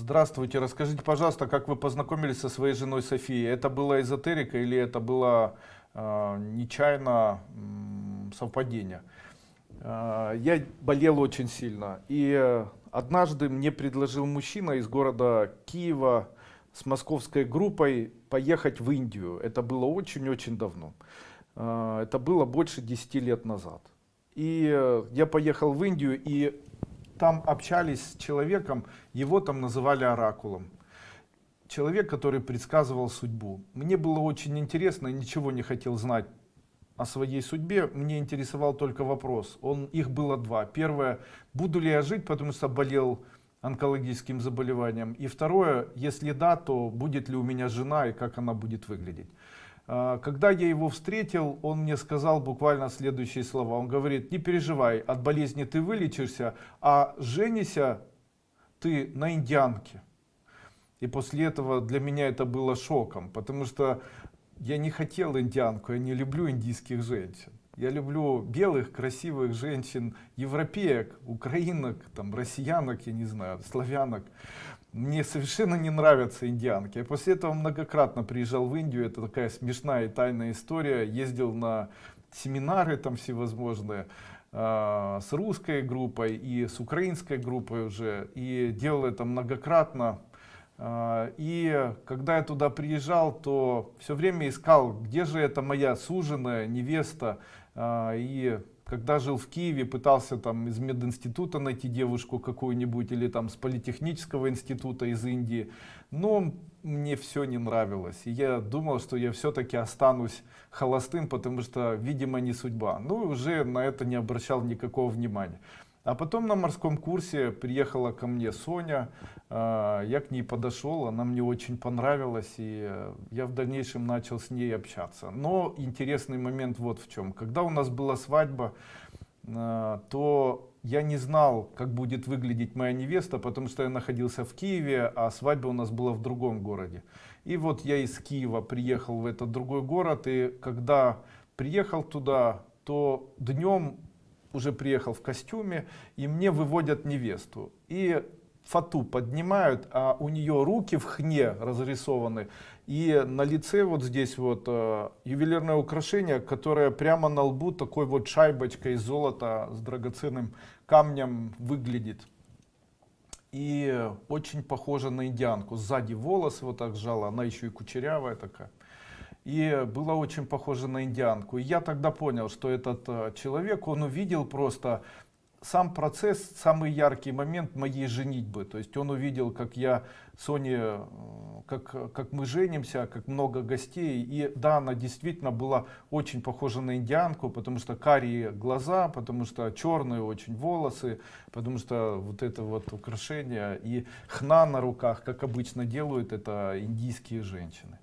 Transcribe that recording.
Здравствуйте, расскажите, пожалуйста, как вы познакомились со своей женой Софией? Это была эзотерика или это было э, нечаянно м, совпадение? Э, я болел очень сильно, и э, однажды мне предложил мужчина из города Киева с московской группой поехать в Индию. Это было очень-очень давно. Э, это было больше 10 лет назад. И э, я поехал в Индию, и там общались с человеком, его там называли оракулом. Человек, который предсказывал судьбу. Мне было очень интересно, ничего не хотел знать о своей судьбе. Мне интересовал только вопрос. Он, их было два. Первое, буду ли я жить, потому что болел онкологическим заболеванием. И второе, если да, то будет ли у меня жена и как она будет выглядеть. А, когда я его встретил, он мне сказал буквально следующие слова. Он говорит, не переживай, от болезни ты вылечишься, а женися ты на индианке. И после этого для меня это было шоком, потому что я не хотел индианку, я не люблю индийских женщин. Я люблю белых, красивых женщин, европеек, украинок, там, россиянок, я не знаю, славянок. Мне совершенно не нравятся индианки. Я после этого многократно приезжал в Индию. Это такая смешная и тайная история. Ездил на семинары там всевозможные э, с русской группой и с украинской группой уже. И делал это многократно. Э, и когда я туда приезжал, то все время искал, где же это моя суженая невеста. Э, и когда жил в Киеве, пытался там из мединститута найти девушку какую-нибудь или там с политехнического института из Индии, но мне все не нравилось. И я думал, что я все-таки останусь холостым, потому что, видимо, не судьба. Ну уже на это не обращал никакого внимания. А потом на морском курсе приехала ко мне Соня, а, я к ней подошел, она мне очень понравилась, и э, я в дальнейшем начал с ней общаться. Но интересный момент вот в чем. Когда у нас была свадьба, а, то я не знал, как будет выглядеть моя невеста, потому что я находился в Киеве, а свадьба у нас была в другом городе. И вот я из Киева приехал в этот другой город, и когда приехал туда, то днем уже приехал в костюме, и мне выводят невесту. И фату поднимают, а у нее руки в хне разрисованы, и на лице вот здесь вот э, ювелирное украшение, которое прямо на лбу такой вот шайбочкой из золота с драгоценным камнем выглядит. И очень похоже на индианку. Сзади волосы вот так сжала, она еще и кучерявая такая и была очень похожа на индианку. И я тогда понял, что этот э, человек, он увидел просто сам процесс, самый яркий момент моей женитьбы. То есть он увидел, как я, Соне, э, как, как мы женимся, как много гостей. И да, она действительно была очень похожа на индианку, потому что карие глаза, потому что черные очень волосы, потому что вот это вот украшение и хна на руках, как обычно делают это индийские женщины.